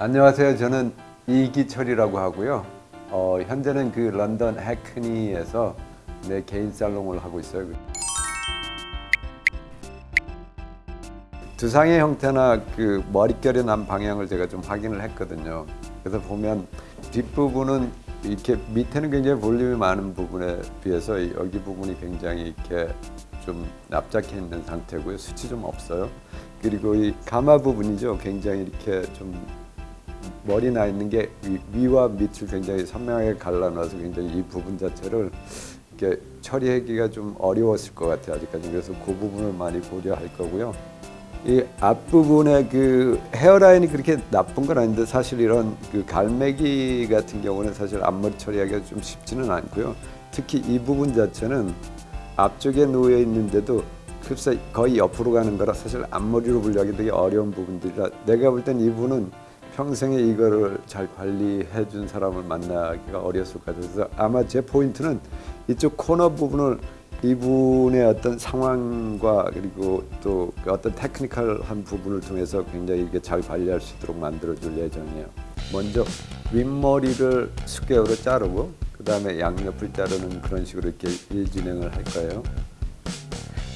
안녕하세요. 저는 이기철이라고 하고요. 어, 현재는 그 런던 해크니에서 내 개인 살롱을 하고 있어요. 두상의 형태나 그 머릿결이 난 방향을 제가 좀 확인을 했거든요. 그래서 보면 뒷부분은 이렇게 밑에는 굉장히 볼륨이 많은 부분에 비해서 여기 부분이 굉장히 이렇게 좀 납작해 있는 상태고요. 수치 좀 없어요. 그리고 이 가마 부분이죠. 굉장히 이렇게 좀 머리 나 있는 게 위, 와 밑을 굉장히 선명하게 갈라놔서 굉장히 이 부분 자체를 이렇게 처리하기가 좀 어려웠을 것 같아요. 아직까지 그래서 그 부분을 많이 고려할 거고요. 이 앞부분에 그 헤어라인이 그렇게 나쁜 건 아닌데 사실 이런 그 갈매기 같은 경우는 사실 앞머리 처리하기가 좀 쉽지는 않고요. 특히 이 부분 자체는 앞쪽에 놓여 있는데도 흡사 거의 옆으로 가는 거라 사실 앞머리로 분류하기 되게 어려운 부분들이라 내가 볼 땐 이분은 평생에 이거를 잘 관리해 준 사람을 만나기가 어려웠을 것 같아요. 그래서 아마 제 포인트는 이쪽 코너 부분을 이분의 어떤 상황과 그리고 또그 어떤 technical한 부분을 통해서 굉장히 이게 잘 관리할 수 있도록 만들어 줄 예정이에요. 먼저 윗머리를 square로 자르고 그 다음에 양옆을 자르는 그런 식으로 이렇게 일 진행을 할 거예요.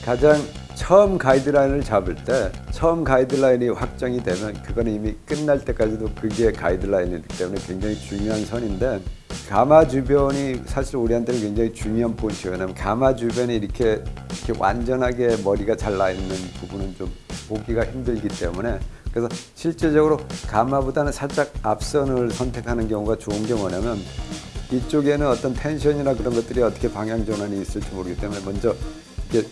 가장 처음 가이드라인을 잡을 때 처음 가이드라인이 확정이 되면 그거는 이미 끝날 때까지도 그게 가이드라인이기 때문에 굉장히 중요한 선인데 가마 주변이 사실 우리한테는 굉장히 중요한 포인트예요. 왜냐하면 가마 주변이 이렇게, 이렇게 완전하게 머리가 잘 나 있는 부분은 좀 보기가 힘들기 때문에 그래서 실제적으로 가마보다는 살짝 앞선을 선택하는 경우가 좋은 게 뭐냐면 이쪽에는 어떤 텐션이나 그런 것들이 어떻게 방향 전환이 있을지 모르기 때문에 먼저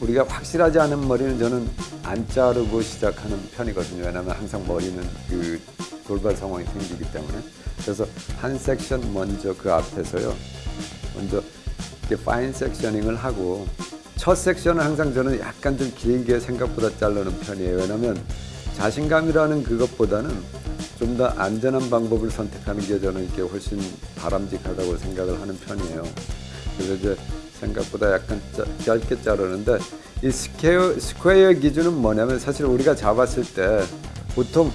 우리가 확실하지 않은 머리는 저는 안 자르고 시작하는 편이거든요. 왜냐하면 항상 머리는 그 돌발 상황이 생기기 때문에 그래서 한 섹션 먼저 그 앞에서요. 먼저 이렇게 파인 섹셔닝을 하고 첫 섹션은 항상 저는 약간 좀 길게 생각보다 자르는 편이에요. 왜냐하면 자신감이라는 그것보다는 좀 더 안전한 방법을 선택하는 게 저는 이렇게 훨씬 바람직하다고 생각을 하는 편이에요. 그래서 이제 생각보다 약간 짜, 짧게 자르는데 이 square, square 기준은 뭐냐면 사실 우리가 잡았을 때 보통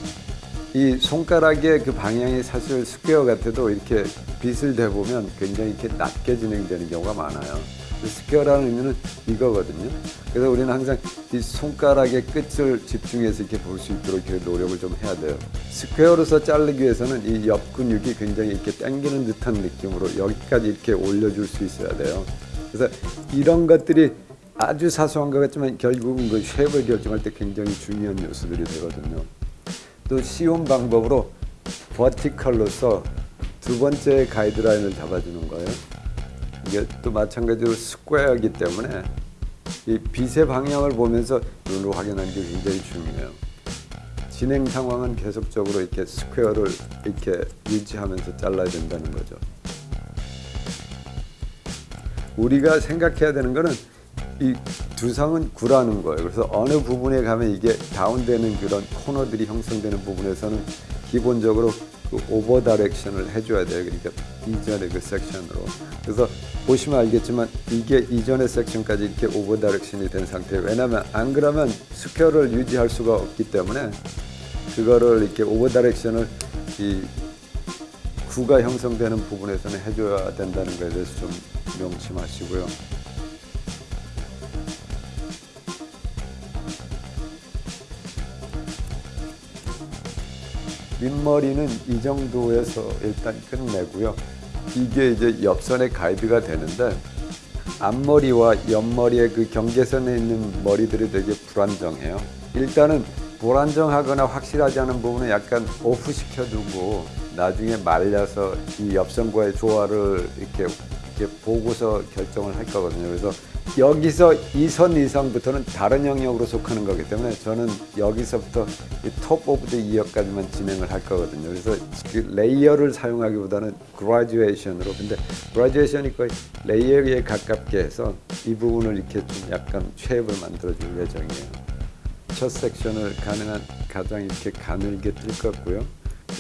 이 손가락의 그 방향이 사실 square 같아도 이렇게 빗을 대보면 굉장히 이렇게 낮게 진행되는 경우가 많아요. square라는 의미는 이거거든요. 그래서 우리는 항상 이 손가락의 끝을 집중해서 이렇게 볼 수 있도록 노력을 좀 해야 돼요. square로서 자르기 위해서는 이 옆 근육이 굉장히 이렇게 당기는 듯한 느낌으로 여기까지 이렇게 올려줄 수 있어야 돼요. 그래서 이런 것들이 아주 사소한 것 같지만 결국은 그 shape을 결정할 때 굉장히 중요한 요소들이 되거든요. 또 쉬운 방법으로 vertical로서 두 번째 가이드라인을 잡아주는 거예요. 이게 또 마찬가지로 스퀘어이기 때문에 이 빗의 방향을 보면서 눈으로 확인하는 게 굉장히 중요해요. 진행 상황은 계속적으로 이렇게 square를 이렇게 유지하면서 잘라야 된다는 거죠. 우리가 생각해야 되는 거는 이 두상은 구라는 거예요. 그래서 어느 부분에 가면 이게 다운되는 그런 코너들이 형성되는 부분에서는 기본적으로 그 over direction을 해줘야 돼요. 그러니까 이전의 그 섹션으로. 그래서 보시면 알겠지만 이게 이전의 섹션까지 이렇게 over direction이 된 상태예요. 왜냐하면 안 그러면 square를 유지할 수가 없기 때문에 그거를 이렇게 over direction을 이 구가 형성되는 부분에서는 해줘야 된다는 것에 대해서 좀 명심하시고요. 윗머리는 이 정도에서 일단 끝내고요. 이게 이제 옆선의 가이드가 되는데 앞머리와 옆머리의 그 경계선에 있는 머리들이 되게 불안정해요. 일단은 불안정하거나 확실하지 않은 부분은 약간 오프 시켜두고 나중에 말려서 이 옆선과의 조화를 이렇게, 이렇게 보고서 결정을 할 거거든요. 그래서 여기서 이 선 이상부터는 다른 영역으로 속하는 거기 때문에 저는 여기서부터 top of the ear까지만 진행을 할 거거든요. 그래서 그 layer를 사용하기보다는 graduation으로 근데 graduation이 거의 layer에 가깝게 해서 이 부분을 이렇게 좀 약간 쉐입을 만들어 줄 예정이에요. 첫 섹션을 가능한 가장 이렇게 가늘게 뜰 것고요.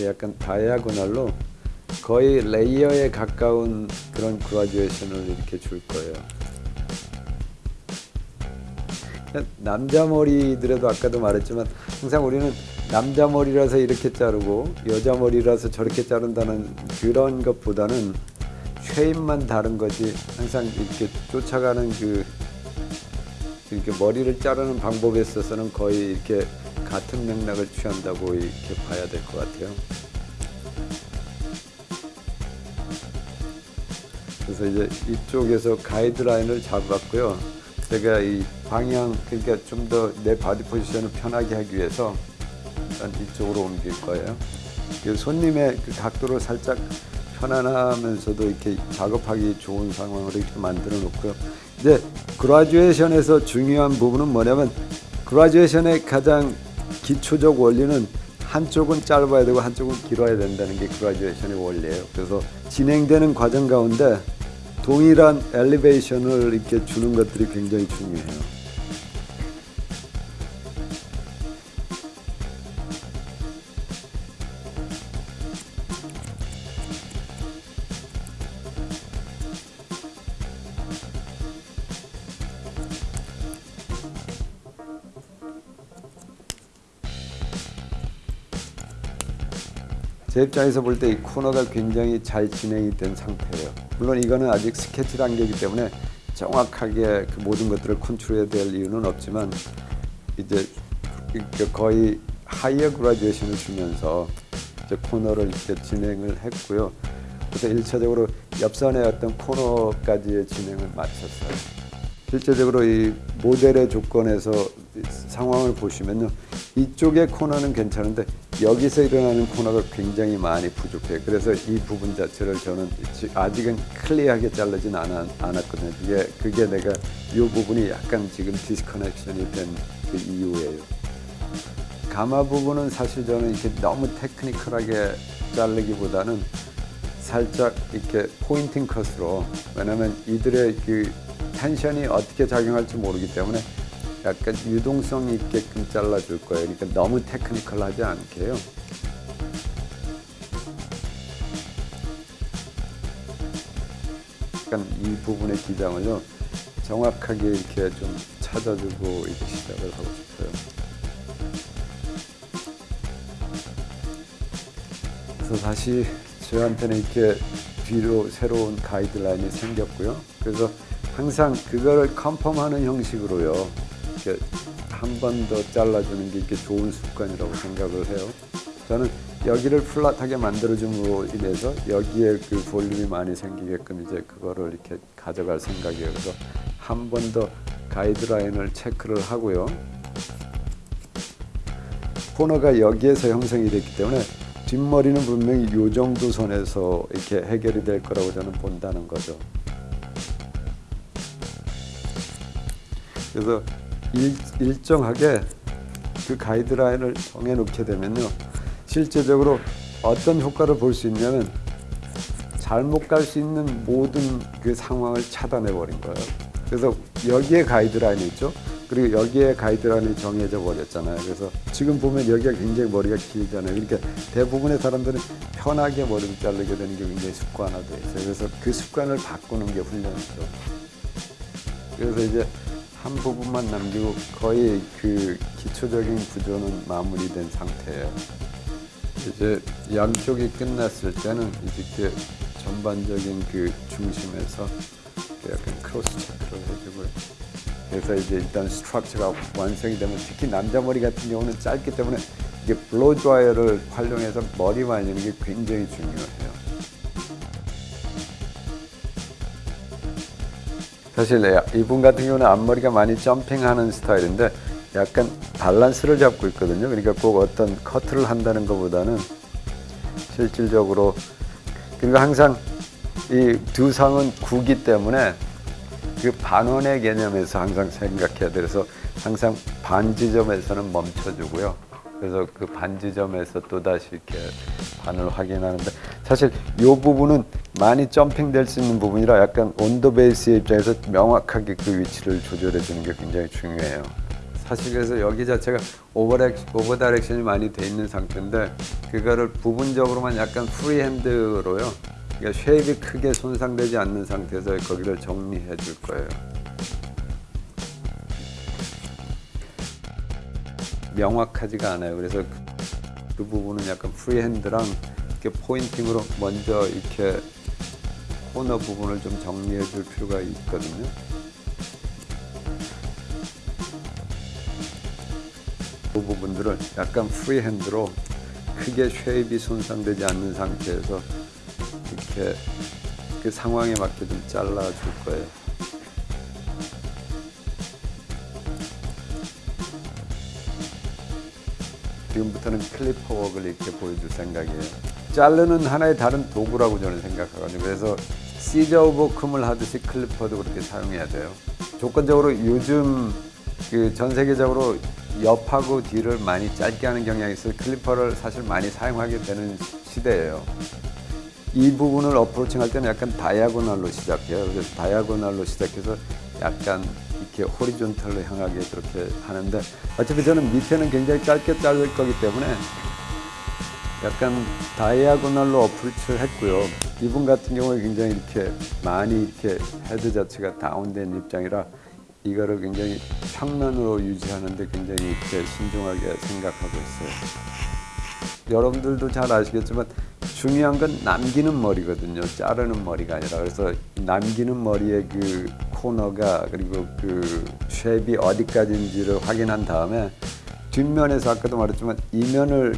약간 다이아고날로 거의 레이어에 가까운 그런 그라듀에이션을 이렇게 줄 거예요. 남자 머리들에도 아까도 말했지만 항상 우리는 남자 머리라서 이렇게 자르고 여자 머리라서 저렇게 자른다는 그런 것보다는 shape만 다른 거지 항상 이렇게 쫓아가는 그 이렇게 머리를 자르는 방법에 있어서는 거의 이렇게 같은 맥락을 취한다고 이렇게 봐야 될 것 같아요. 그래서 이제 이쪽에서 가이드라인을 잡았고요. 제가 이 방향 그러니까 좀 더 내 body position을 편하게 하기 위해서 일단 이쪽으로 옮길 거예요. 그 손님의 그 각도를 살짝 편안하면서도 이렇게 작업하기 좋은 상황으로 이렇게 만들어 놓고요. 이제 그라듀에이션에서 중요한 부분은 뭐냐면 그라듀에이션의 가장 기초적 원리는 한쪽은 짧아야 되고 한쪽은 길어야 된다는 게 그라듀에이션의 원리예요. 그래서 진행되는 과정 가운데 동일한 엘리베이션을 이렇게 주는 것들이 굉장히 중요해요. 제 입장에서 볼 때 이 코너가 굉장히 잘 진행이 된 상태예요. 물론 이거는 아직 스케치 단계이기 때문에 정확하게 그 모든 것들을 컨트롤해야 될 이유는 없지만 이제 그 거의 higher graduation을 주면서 이제 코너를 이렇게 진행을 했고요. 그래서 일차적으로 옆선의 어떤 코너까지의 진행을 마쳤어요. 실제적으로 이 모델의 조건에서 상황을 보시면요. 이쪽의 코너는 괜찮은데 여기서 일어나는 코너가 굉장히 많이 부족해요. 그래서 이 부분 자체를 저는 아직은 clear하게 자르진 않았, 않았거든요. 그게, 그게 내가 이 부분이 약간 지금 disconnection이 된 그 이유예요. 가마 부분은 사실 저는 이렇게 너무 technical하게 자르기보다는 살짝 이렇게 pointing cut으로 왜냐면 이들의 그 텐션이 어떻게 작용할지 모르기 때문에 약간 유동성 있게끔 잘라줄 거예요. 그러니까 너무 테크니컬하지 않게요. 약간 이 부분의 기장을요 정확하게 이렇게 좀 찾아주고 이렇게 시작을 하고 싶어요. 그래서 다시 저한테는 이렇게 뒤로 새로운 가이드라인이 생겼고요. 그래서 항상 그거를 컨펌하는 형식으로요. 이렇게 한 번 더 잘라주는 게 이렇게 좋은 습관이라고 생각을 해요. 저는 여기를 플랫하게 만들어줌으로 인해서 여기에 그 볼륨이 많이 생기게끔 이제 그거를 이렇게 가져갈 생각이에요. 그래서 한 번 더 가이드라인을 체크를 하고요. 코너가 여기에서 형성이 됐기 때문에 뒷머리는 분명히 이 정도 선에서 이렇게 해결이 될 거라고 저는 본다는 거죠. 그래서 일, 정하게그 가이드라인을 정해놓게 되면요. 실제적으로 어떤 효과를 볼 수 있냐면 잘못 갈 수 있는 모든 그 상황을 차단해 버린 거예요. 그래서 여기에 가이드라인이 있죠. 그리고 여기에 가이드라인이 정해져 버렸잖아요. 그래서 지금 보면 여기가 굉장히 머리가 길잖아요. 그러니까 대부분의 사람들은 편하게 머리를 자르게 되는 게 굉장히 습관화돼 있어요. 그래서 그 습관을 바꾸는 게 훈련이죠. 그래서 이제 한 부분만 남기고 거의 그 기초적인 구조는 마무리된 상태예요. 이제 양쪽이 끝났을 때는 이렇게 전반적인 그 중심에서 약간 cross check를 해주고요. 그래서 이제 일단 structure가 완성이 되면 특히 남자 머리 같은 경우는 짧기 때문에 이게 blow dryer를 활용해서 머리 말리는 게 굉장히 중요해요. 사실 이분 같은 경우는 앞머리가 많이 점핑하는 스타일인데 약간 밸런스를 잡고 있거든요. 그러니까 꼭 어떤 커트를 한다는 것보다는 실질적으로 그리고 항상 이 두 상은 구기 때문에 그 반원의 개념에서 항상 생각해야 돼서 항상 반 지점에서는 멈춰주고요. 그래서 그 반 지점에서 또 다시 이렇게 반을 확인하는데 사실 이 부분은 많이 jumping될 수 있는 부분이라 약간 on the base의 입장에서 명확하게 그 위치를 조절해 주는 게 굉장히 중요해요. 사실 그래서 여기 자체가 over direc, over direction이 많이 돼 있는 상태인데 그거를 부분적으로만 약간 freehand로요. 그러니까 shape이 크게 손상되지 않는 상태에서 거기를 정리해 줄 거예요. 명확하지가 않아요. 그래서 그, 그 부분은 약간 freehand랑 이렇게 pointing으로 먼저 이렇게 코너 부분을 좀 정리해 줄 필요가 있거든요. 그 부분들을 약간 freehand로 크게 shape이 손상되지 않는 상태에서 이렇게 그 상황에 맞게 좀 잘라 줄 거예요. 지금부터는 clipper work을 이렇게 보여줄 생각이에요. 자르는 하나의 다른 도구라고 저는 생각하거든요. 그래서 scissor over comb을 하듯이 clipper도 그렇게 사용해야 돼요. 조건적으로 요즘 그 전 세계적으로 옆하고 뒤를 많이 짧게 하는 경향이 있어서 clipper를 사실 많이 사용하게 되는 시대예요. 이 부분을 approaching 할 때는 약간 diagonal로 시작해요. 그래서 diagonal로 시작해서 약간 이렇게 horizontal로 향하게 그렇게 하는데 어차피 저는 밑에는 굉장히 짧게 자를 거기 때문에 약간 diagonal로 approach를 했고요. 이분 같은 경우에 굉장히 이렇게 많이 이렇게 head 자체가 down된 입장이라 이거를 굉장히 평면으로 유지하는데 굉장히 이렇게 신중하게 생각하고 있어요. 여러분들도 잘 아시겠지만 중요한 건 남기는 머리거든요. 자르는 머리가 아니라 그래서 남기는 머리의 그 코너가 그리고 그 shape이 어디까지인지를 확인한 다음에 뒷면에서 아까도 말했지만 이면을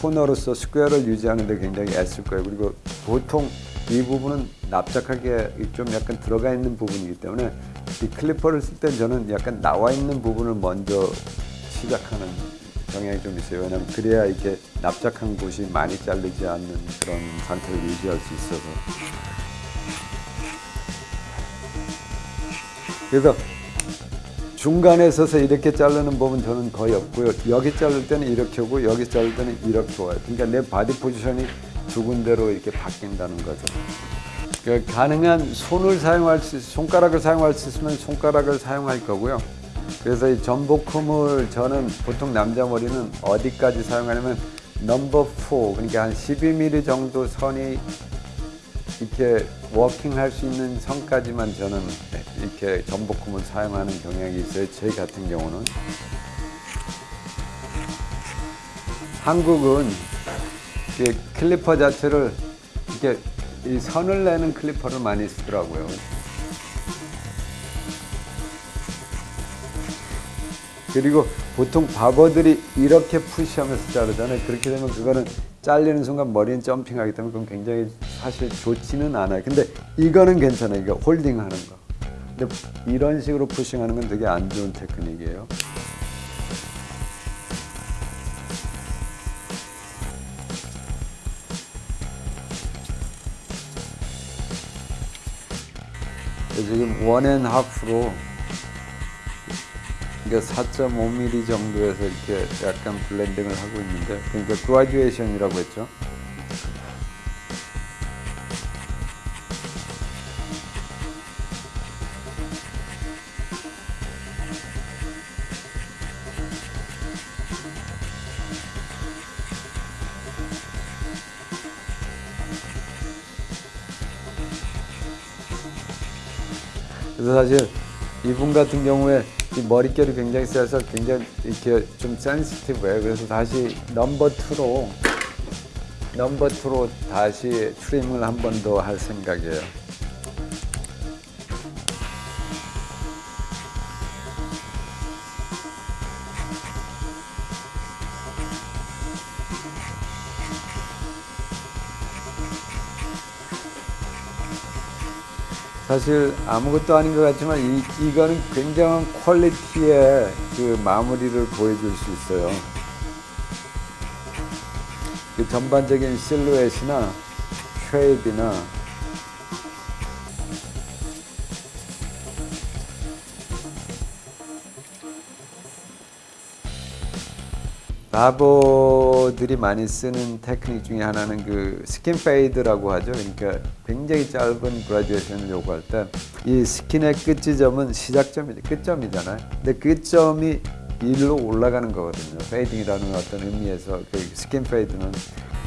코너로서 square를 유지하는 데 굉장히 애쓸 거예요. 그리고 보통 이 부분은 납작하게 좀 약간 들어가 있는 부분이기 때문에 이 clipper를 쓸 때 저는 약간 나와 있는 부분을 먼저 시작하는 경향이 좀 있어요. 왜냐하면 그래야 이렇게 납작한 곳이 많이 잘리지 않는 그런 상태를 유지할 수 있어서. 그래서 중간에 서서 이렇게 자르는 법은 저는 거의 없고요. 여기 자를 때는 이렇게 오고 여기 자를 때는 이렇게 와요. 그러니까 내 body position이 두 군데로 이렇게 바뀐다는 거죠. 그러니까 가능한 손을 사용할 수, 손가락을 사용할 수 있으면 손가락을 사용할 거고요. 그래서 이 jumbo comb을 저는 보통 남자 머리는 어디까지 사용하냐면 넘버 4 그러니까 한 12mm 정도 선이 이렇게 working 할 수 있는 선까지만 저는 이렇게 jumbo comb을 사용하는 경향이 있어요. 제 같은 경우는 한국은 clipper 자체를 이렇게 이 선을 내는 clipper를 많이 쓰더라고요. 그리고 보통 바버들이 이렇게 push하면서 자르잖아요. 그렇게 되면 그거는 잘리는 순간 머리는 jumping하기 때문에 그건 굉장히 사실 좋지는 않아요. 근데 이거는 괜찮아요. 이거 holding하는 거. 근데 이런 식으로 pushing하는 건 되게 안 좋은 테크닉이에요. 지금 one and half로 그러니까 4.5mm 정도에서 이렇게 약간 blending을 하고 있는데 그러니까 graduation이라고 했죠. 그래서 사실 이분 같은 경우에 이 머릿결이 굉장히 세서 굉장히 이렇게 좀 센시티브해요. 그래서 다시 넘버 투로 넘버 투로 다시 트림을 한 번 더 할 생각이에요. 사실 아무것도 아닌 것 같지만 이, 이거는 굉장한 quality의 그 마무리를 보여줄 수 있어요. 그 전반적인 실루엣이나 shape이나 barber들이 많이 쓰는 테크닉 중에 하나는 그 skin fade라고 하죠. 그러니까 굉장히 짧은 graduation을 요구할 때 이 skin의 끝지점은 시작점이죠. 끝점이잖아요. 근데 끝점이 일로 올라가는 거거든요. fading이라는 어떤 의미에서 그 skin fade는.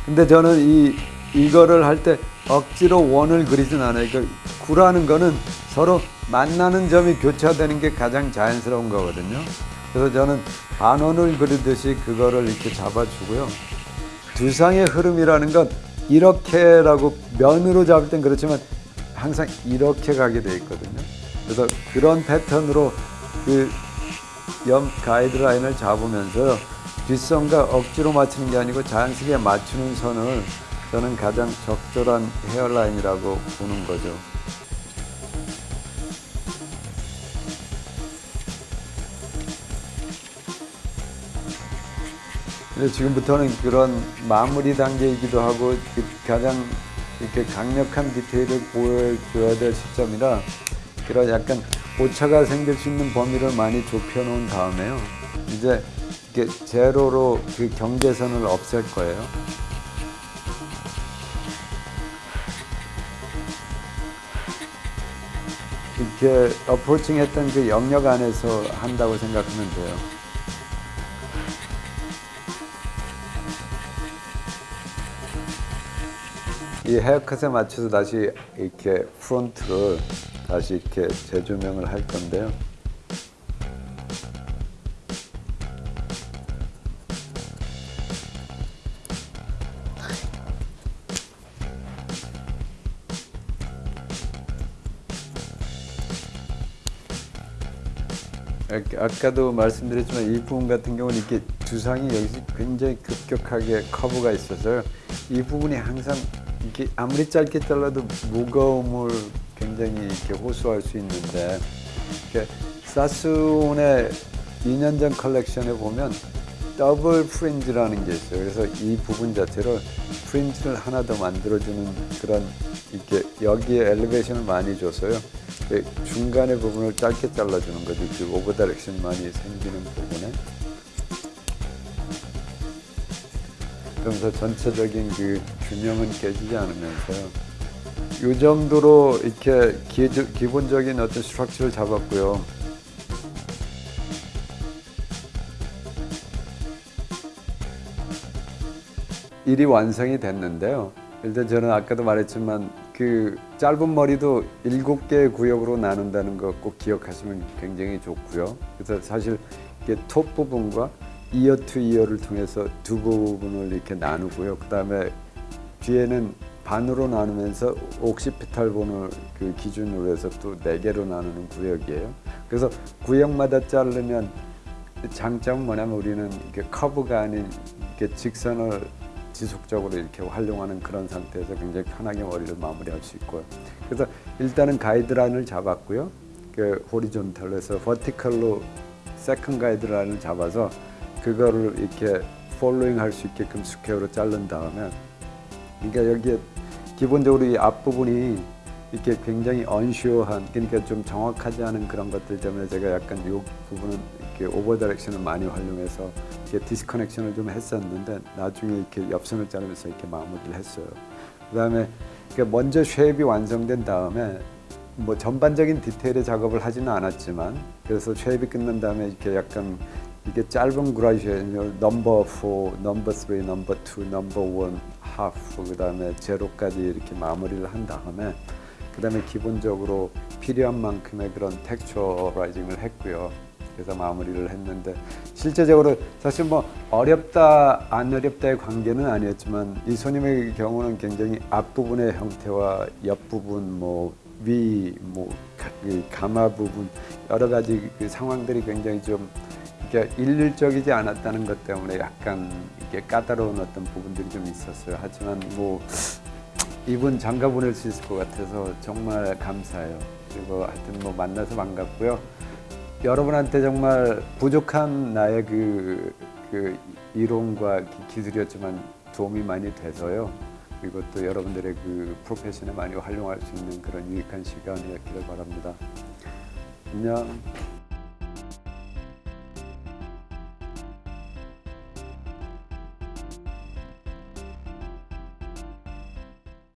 근데 저는 이 이거를 할 때 억지로 원을 그리진 않아요. 그 구라는 거는 서로 만나는 점이 교차되는 게 가장 자연스러운 거거든요. 그래서 저는 반원을 그리듯이 그거를 이렇게 잡아주고요. 두상의 흐름이라는 건 이렇게라고 면으로 잡을 땐 그렇지만 항상 이렇게 가게 돼 있거든요. 그래서 그런 패턴으로 그 옆 가이드라인을 잡으면서 뒷선과 억지로 맞추는 게 아니고 자연스럽게 맞추는 선을 저는 가장 적절한 헤어라인이라고 보는 거죠. 지금부터는 그런 마무리 단계이기도 하고 그 가장 이렇게 강력한 디테일을 보여줘야 될 시점이라 그런 약간 오차가 생길 수 있는 범위를 많이 좁혀 놓은 다음에요. 이제 이렇게 제로로 그 경계선을 없앨 거예요. 이렇게 어프로칭 했던 그 영역 안에서 한다고 생각하면 돼요. 이 헤어컷에 맞춰서 다시 이렇게 프론트를 다시 이렇게 재조명을 할 건데요. 아- 아까도 말씀드렸지만 이 부분 같은 경우는 이렇게 두상이 여기서 굉장히 급격하게 커브가 있어서요. 이 부분이 항상 이렇게 아무리 짧게 잘라도 무거움을 굉장히 이렇게 호소할 수 있는데 Sassoon의 2년 전 컬렉션에 보면 double fringe라는 게 있어요. 그래서 이 부분 자체를 fringe를 하나 더 만들어주는 그런 이렇게 여기에 elevation을 많이 줘서요. 그 중간의 부분을 짧게 잘라주는 거죠. 그 over direction 많이 생기는 부분에. 그러면서 전체적인 그 균형은 깨지지 않으면서요. 이 정도로 이렇게 기, 기본적인 어떤 스트럭처를 잡았고요. 일이 완성이 됐는데요. 일단 저는 아까도 말했지만 그 짧은 머리도 일곱 개의 구역으로 나눈다는 거 꼭 기억하시면 굉장히 좋고요. 그래서 사실 이게 top 부분과 ear to ear를 통해서 두 부분을 이렇게 나누고요. 그 다음에 뒤에는 반으로 나누면서 occipital bone을 그 기준으로 해서 또 네 개로 나누는 구역이에요. 그래서 구역마다 자르면 장점은 뭐냐면 우리는 이렇게 커브가 아닌 이렇게 직선을 지속적으로 이렇게 활용하는 그런 상태에서 굉장히 편하게 머리를 마무리할 수 있고요. 그래서 일단은 가이드라인을 잡았고요. 그 horizontal에서 vertical로 second 가이드라인을 잡아서 그거를 이렇게 following 할 수 있게끔 square로 자른 다음에 그러니까 여기에 기본적으로 이 앞부분이 이렇게 굉장히 unsure한 그러니까 좀 정확하지 않은 그런 것들 때문에 제가 약간 이 부분은 이렇게 over direction을 많이 활용해서 이렇게 disconnection을 좀 했었는데 나중에 이렇게 옆선을 자르면서 이렇게 마무리를 했어요. 그 다음에 그러니까 먼저 shape이 완성된 다음에 뭐 전반적인 디테일의 작업을 하지는 않았지만 그래서 shape이 끝난 다음에 이렇게 약간 이게 짧은 graduation 넘버 4, 넘버 3, 넘버 2, 넘버 1, half 그 다음에 제로까지 이렇게 마무리를 한 다음에 그 다음에 기본적으로 필요한 만큼의 그런 texturizing을 했고요. 그래서 마무리를 했는데 실제적으로 사실 뭐 어렵다 안 어렵다의 관계는 아니었지만 이 손님의 경우는 굉장히 앞부분의 형태와 옆부분 뭐 위, 뭐 가마 부분 여러 가지 그 상황들이 굉장히 좀 이렇게 일률적이지 않았다는 것 때문에 약간 이렇게 까다로운 어떤 부분들이 좀 있었어요. 하지만 뭐 이분 장가 보낼 수 있을 것 같아서 정말 감사해요. 그리고 하여튼 뭐 만나서 반갑고요. 여러분한테 정말 부족한 나의 그, 그 이론과 기술이었지만 도움이 많이 돼서요. 그리고 또 여러분들의 그 프로페션에 많이 활용할 수 있는 그런 유익한 시간이었기를 바랍니다. 안녕.